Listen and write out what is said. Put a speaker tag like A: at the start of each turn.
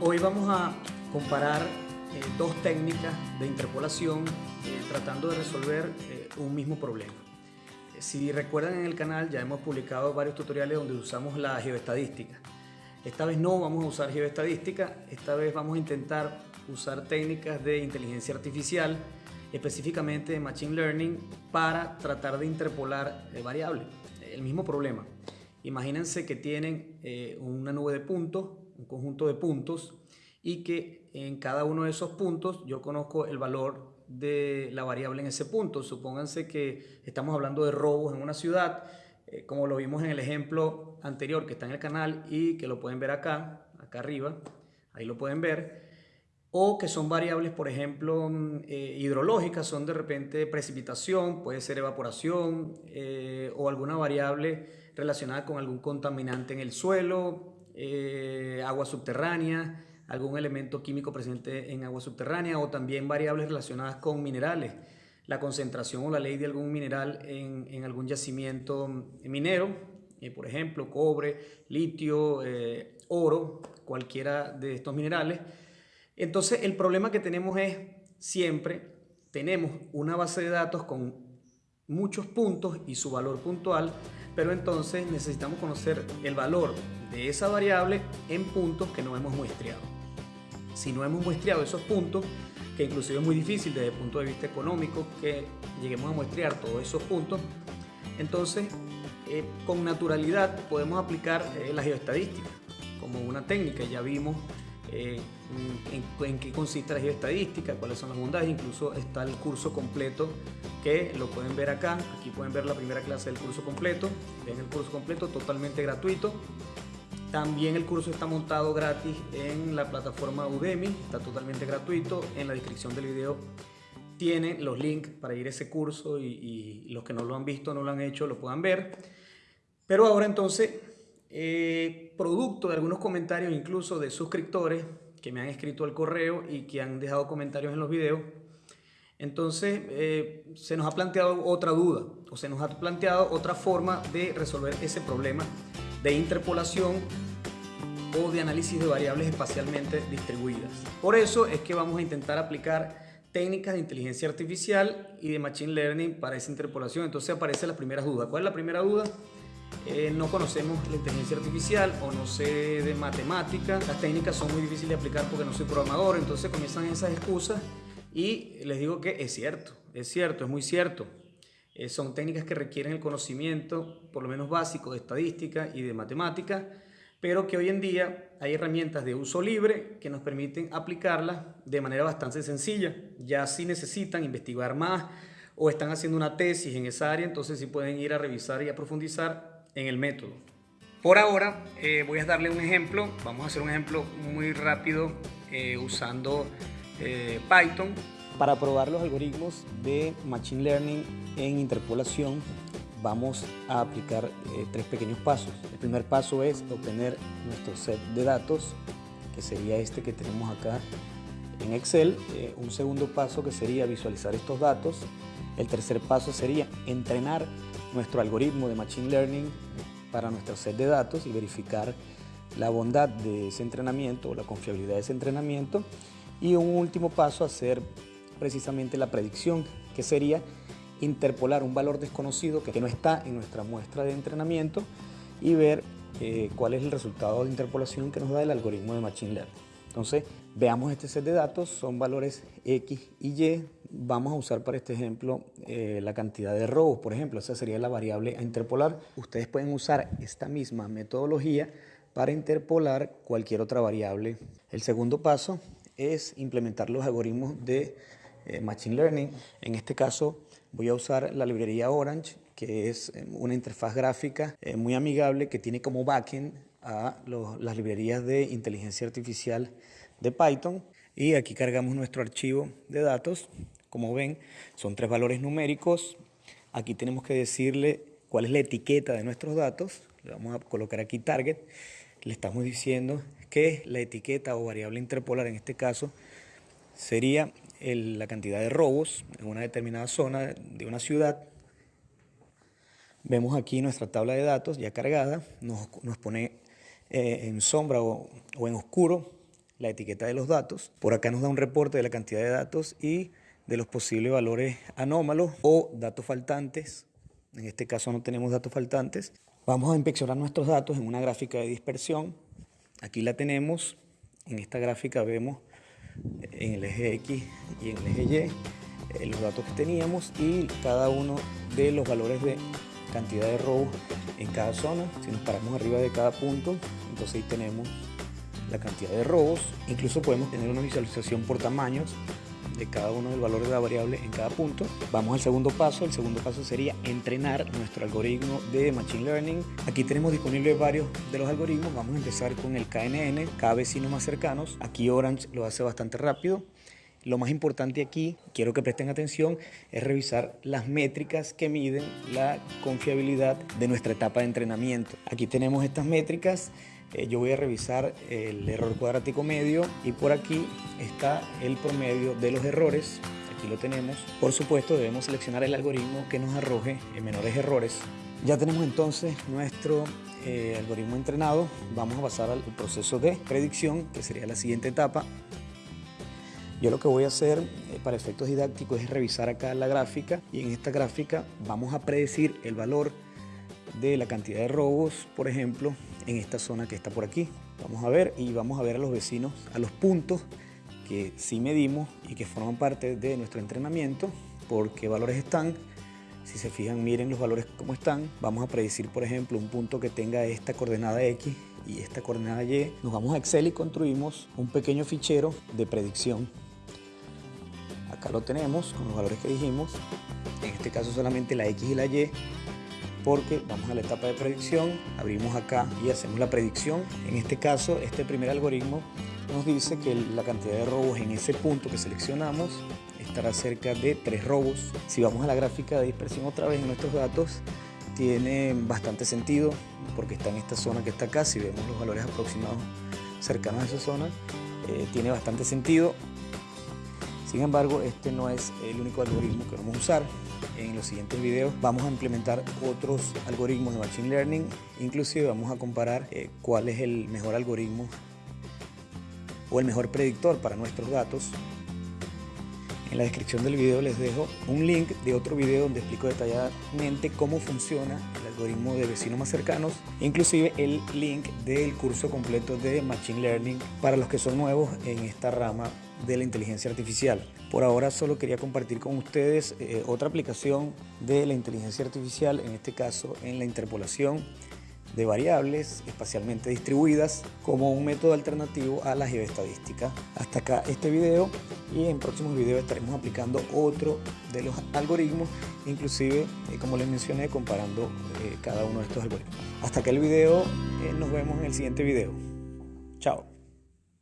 A: Hoy vamos a comparar eh, dos técnicas de interpolación eh, tratando de resolver eh, un mismo problema. Si recuerdan en el canal ya hemos publicado varios tutoriales donde usamos la geoestadística. Esta vez no vamos a usar geoestadística, esta vez vamos a intentar usar técnicas de inteligencia artificial, específicamente de Machine Learning, para tratar de interpolar variables. El mismo problema. Imagínense que tienen una nube de puntos, un conjunto de puntos, y que en cada uno de esos puntos yo conozco el valor de la variable en ese punto. Supónganse que estamos hablando de robos en una ciudad, eh, como lo vimos en el ejemplo anterior que está en el canal y que lo pueden ver acá, acá arriba, ahí lo pueden ver. O que son variables, por ejemplo, mm, eh, hidrológicas, son de repente precipitación, puede ser evaporación eh, o alguna variable relacionada con algún contaminante en el suelo, agua subterránea, algún elemento químico presente en agua subterránea o también variables relacionadas con minerales, la concentración o la ley de algún mineral en, algún yacimiento minero, eh, por ejemplo, cobre, litio, eh, oro, cualquiera de estos minerales. Entonces el problema que tenemos es siempre tenemos una base de datos con muchos puntos y su valor puntual, pero entonces necesitamos conocer el valor de esa variable en puntos que no hemos muestreado si no hemos muestreado esos puntos, que inclusive es muy difícil desde el punto de vista económico que lleguemos a muestrear todos esos puntos, entonces eh, con naturalidad podemos aplicar eh, la geoestadística como una técnica. Ya vimos eh, en, qué consiste la geoestadística, cuáles son las bondades, incluso está el curso completo que lo pueden ver acá, aquí pueden ver la primera clase del curso completo, ven el curso completo totalmente gratuito también el curso está montado gratis en la plataforma Udemy, está totalmente gratuito. En la descripción del video tiene los links para ir a ese curso y, los que no lo han visto, no lo han hecho, lo puedan ver. Pero ahora entonces, eh, producto de algunos comentarios incluso de suscriptores que me han escrito al correo y que han dejado comentarios en los videos, entonces eh, se nos ha planteado otra duda o se nos ha planteado otra forma de resolver ese problema de interpolación o de análisis de variables espacialmente distribuidas. Por eso es que vamos a intentar aplicar técnicas de inteligencia artificial y de machine learning para esa interpolación. Entonces aparecen las primeras dudas. ¿Cuál es la primera duda? Eh, no conocemos la inteligencia artificial o no sé de matemática. Las técnicas son muy difíciles de aplicar porque no soy programador. Entonces comienzan esas excusas y les digo que es cierto, es cierto, es muy cierto. Eh, son técnicas que requieren el conocimiento, por lo menos básico, de estadística y de matemática, pero que hoy en día hay herramientas de uso libre que nos permiten aplicarlas de manera bastante sencilla. Ya si necesitan investigar más o están haciendo una tesis en esa área, entonces sí pueden ir a revisar y a profundizar en el método. Por ahora eh, voy a darle un ejemplo, vamos a hacer un ejemplo muy rápido eh, usando Python para probar los algoritmos de Machine Learning en interpolación vamos a aplicar eh, tres pequeños pasos. El primer paso es obtener nuestro set de datos, que sería este que tenemos acá en Excel. Eh, un segundo paso que sería visualizar estos datos. El tercer paso sería entrenar nuestro algoritmo de Machine Learning para nuestro set de datos y verificar la bondad de ese entrenamiento o la confiabilidad de ese entrenamiento. Y un último paso, hacer precisamente la predicción, que sería interpolar un valor desconocido que no está en nuestra muestra de entrenamiento y ver eh, cuál es el resultado de interpolación que nos da el algoritmo de Machine Learning. Entonces, veamos este set de datos, son valores X y Y. Vamos a usar para este ejemplo eh, la cantidad de robos, por ejemplo, esa sería la variable a interpolar. Ustedes pueden usar esta misma metodología para interpolar cualquier otra variable. El segundo paso es implementar los algoritmos de eh, Machine Learning. En este caso voy a usar la librería Orange, que es eh, una interfaz gráfica muy amigable que tiene como backend a las librerías de inteligencia artificial de Python. Y aquí cargamos nuestro archivo de datos. Como ven, son tres valores numéricos. Aquí tenemos que decirle cuál es la etiqueta de nuestros datos. Le vamos a colocar aquí target. Le estamos diciendo que la etiqueta o variable interpolar en este caso sería la cantidad de robos en una determinada zona de una ciudad. Vemos aquí nuestra tabla de datos ya cargada, nos, pone eh, en sombra o, en oscuro la etiqueta de los datos. Por acá nos da un reporte de la cantidad de datos y de los posibles valores anómalos o datos faltantes. En este caso no tenemos datos faltantes. Vamos a inspeccionar nuestros datos en una gráfica de dispersión. Aquí la tenemos. En esta gráfica vemos en el eje X y en el eje Y eh, los datos que teníamos y cada uno de los valores de cantidad de robos en cada zona. Si nos paramos arriba de cada punto, entonces ahí tenemos la cantidad de robos. Incluso podemos tener una visualización por tamaños de cada uno del valor de la variable en cada punto. Vamos al segundo paso. El segundo paso sería entrenar nuestro algoritmo de Machine Learning. Aquí tenemos disponibles varios de los algoritmos. Vamos a empezar con el KNN, cada vecino más cercanos. Aquí Orange lo hace bastante rápido. Lo más importante aquí, quiero que presten atención, es revisar las métricas que miden la confiabilidad de nuestra etapa de entrenamiento. Aquí tenemos estas métricas eh, yo voy a revisar el error cuadrático medio y por aquí está el promedio de los errores. Aquí lo tenemos. Por supuesto debemos seleccionar el algoritmo que nos arroje menores errores. Ya tenemos entonces nuestro eh, algoritmo entrenado. Vamos a pasar al proceso de predicción, que sería la siguiente etapa. Yo lo que voy a hacer eh, para efectos didácticos es revisar acá la gráfica y en esta gráfica vamos a predecir el valor de la cantidad de robos, por ejemplo, en esta zona que está por aquí. Vamos a ver y vamos a ver a los vecinos, a los puntos que sí medimos y que forman parte de nuestro entrenamiento, por qué valores están. Si se fijan, miren los valores como están. Vamos a predecir, por ejemplo, un punto que tenga esta coordenada X y esta coordenada Y. Nos vamos a Excel y construimos un pequeño fichero de predicción. Acá lo tenemos con los valores que dijimos. En este caso solamente la X y la Y porque vamos a la etapa de predicción, abrimos acá y hacemos la predicción. En este caso, este primer algoritmo nos dice que la cantidad de robos en ese punto que seleccionamos estará cerca de 3 robos. Si vamos a la gráfica de dispersión otra vez en nuestros datos, tiene bastante sentido porque está en esta zona que está acá, si vemos los valores aproximados cercanos a esa zona, eh, tiene bastante sentido. Sin embargo, este no es el único algoritmo que vamos a usar. En los siguientes videos vamos a implementar otros algoritmos de Machine Learning, inclusive vamos a comparar eh, cuál es el mejor algoritmo o el mejor predictor para nuestros datos. En la descripción del video les dejo un link de otro video donde explico detalladamente cómo funciona el algoritmo de vecinos más cercanos, inclusive el link del curso completo de Machine Learning para los que son nuevos en esta rama de la inteligencia artificial. Por ahora solo quería compartir con ustedes eh, otra aplicación de la inteligencia artificial, en este caso en la interpolación de variables espacialmente distribuidas como un método alternativo a la geoestadística. Hasta acá este video y en próximos videos estaremos aplicando otro de los algoritmos, inclusive eh, como les mencioné comparando eh, cada uno de estos algoritmos. Hasta acá el video, nos vemos en el siguiente video. Chao.